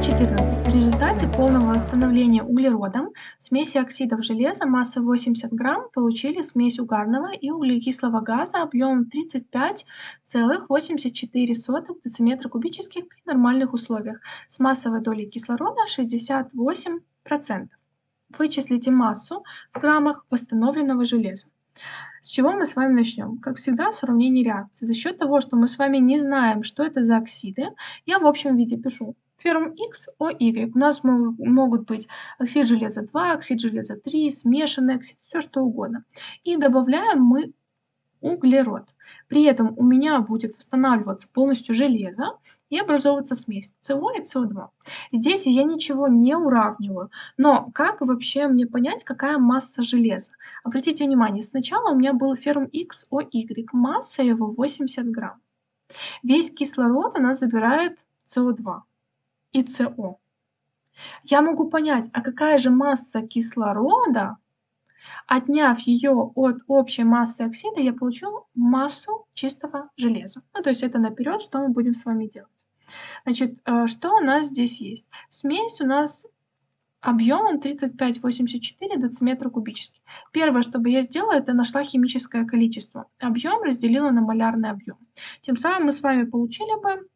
Пример 14. В результате полного восстановления углеродом смеси оксидов железа массой 80 грамм получили смесь угарного и углекислого газа объемом 35,84 дециметра кубических при нормальных условиях с массовой долей кислорода 68%. Вычислите массу в граммах восстановленного железа. С чего мы с вами начнем? Как всегда, с уравнения реакции. За счет того, что мы с вами не знаем, что это за оксиды, я в общем виде пишу ферм X, О, Y. У нас могут быть оксид железа 2, оксид железа 3, смешанный оксид, все что угодно. И добавляем мы углерод. При этом у меня будет восстанавливаться полностью железо и образовываться смесь СО и СО2. Здесь я ничего не уравниваю. Но как вообще мне понять, какая масса железа? Обратите внимание, сначала у меня был ферм XOY, масса его 80 грамм. Весь кислород у нас забирает СО2 и СО. Я могу понять, а какая же масса кислорода Отняв ее от общей массы оксида, я получу массу чистого железа. Ну, то есть это наперед, что мы будем с вами делать. Значит, э, что у нас здесь есть? Смесь у нас объемом 35,84 дециметра кубический. Первое, что бы я сделала, это нашла химическое количество. Объем разделила на малярный объем. Тем самым мы с вами получили бы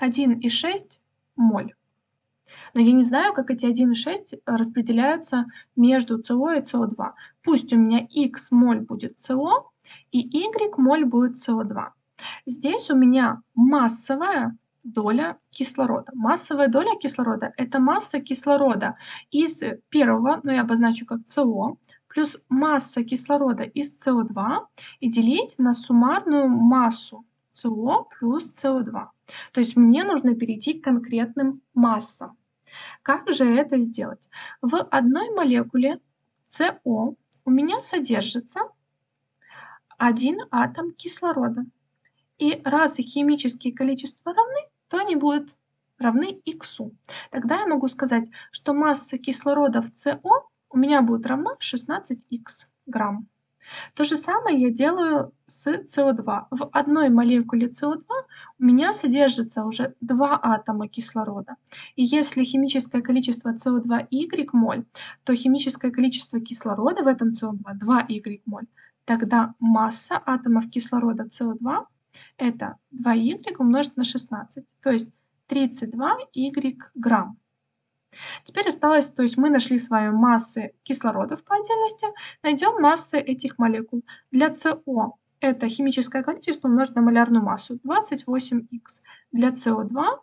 1,6 моль. Но я не знаю, как эти 1,6 распределяются между СО и СО2. Пусть у меня X моль будет СО и Y моль будет СО2. Здесь у меня массовая доля кислорода. Массовая доля кислорода – это масса кислорода из первого, ну я обозначу как СО, плюс масса кислорода из СО2 и делить на суммарную массу СО плюс СО2. То есть мне нужно перейти к конкретным массам. Как же это сделать? В одной молекуле СО у меня содержится один атом кислорода. И раз их химические количества равны, то они будут равны х. Тогда я могу сказать, что масса кислорода в СО у меня будет равна 16х грамм. То же самое я делаю с СО2. В одной молекуле СО2 у меня содержится уже два атома кислорода. И если химическое количество СО2 Y моль, то химическое количество кислорода в этом СО2 2Y моль. Тогда масса атомов кислорода СО2 это 2Y умножить на 16, то есть 32Y грамм. Теперь осталось, то есть мы нашли с вами массы кислородов по отдельности, найдем массы этих молекул. Для СО это химическое количество умножить на малярную массу 28х. Для СО2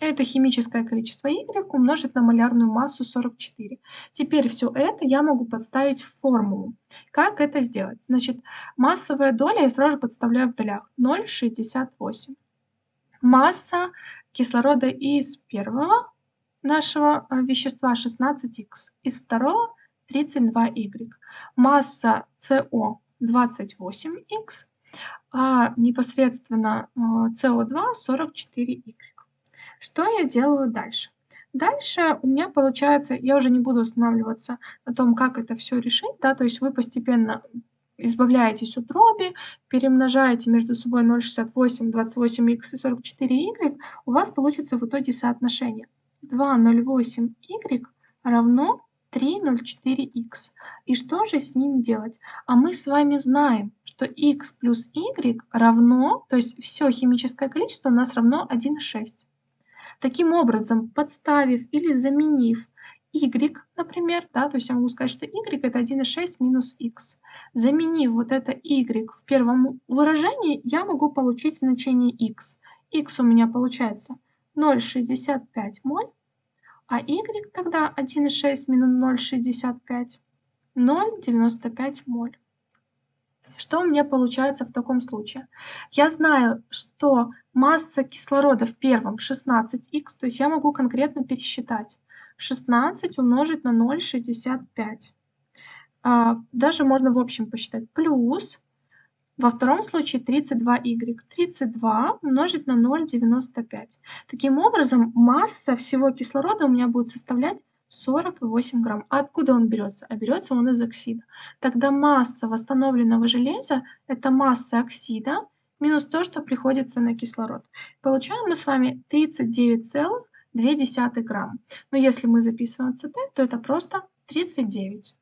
это химическое количество Y умножить на малярную массу 44. Теперь все это я могу подставить в формулу. Как это сделать? Значит, массовая доля я сразу же подставляю в долях. 0,68. Масса кислорода из первого нашего э, вещества 16х, из второго 32y. Масса СО 28х, а непосредственно СО2 э, 44y. Что я делаю дальше? Дальше у меня получается, я уже не буду останавливаться на том, как это все решить, да, то есть вы постепенно избавляетесь от дроби, перемножаете между собой 0,68, 28х и 44y, у вас получится в итоге соотношение 2,08y равно 3,04x. И что же с ним делать? А мы с вами знаем, что x плюс y равно, то есть все химическое количество у нас равно 1,6. Таким образом, подставив или заменив y, например, да, то есть я могу сказать, что y это 1,6 минус x. Заменив вот это y в первом выражении, я могу получить значение x. x у меня получается 0,65 моль, а y тогда 1,6 минус 0,65, 0,95 моль. Что у меня получается в таком случае? Я знаю, что масса кислорода в первом 16х, то есть я могу конкретно пересчитать. 16 умножить на 0,65. А, даже можно в общем посчитать. Плюс во втором случае 32y. 32 умножить на 0,95. Таким образом, масса всего кислорода у меня будет составлять 48 грамм. А откуда он берется? А берется он из оксида. Тогда масса восстановленного железа – это масса оксида минус то, что приходится на кислород. Получаем мы с вами 39,99 0,2 грамм. Но если мы записываем АЦТ, то это просто 39.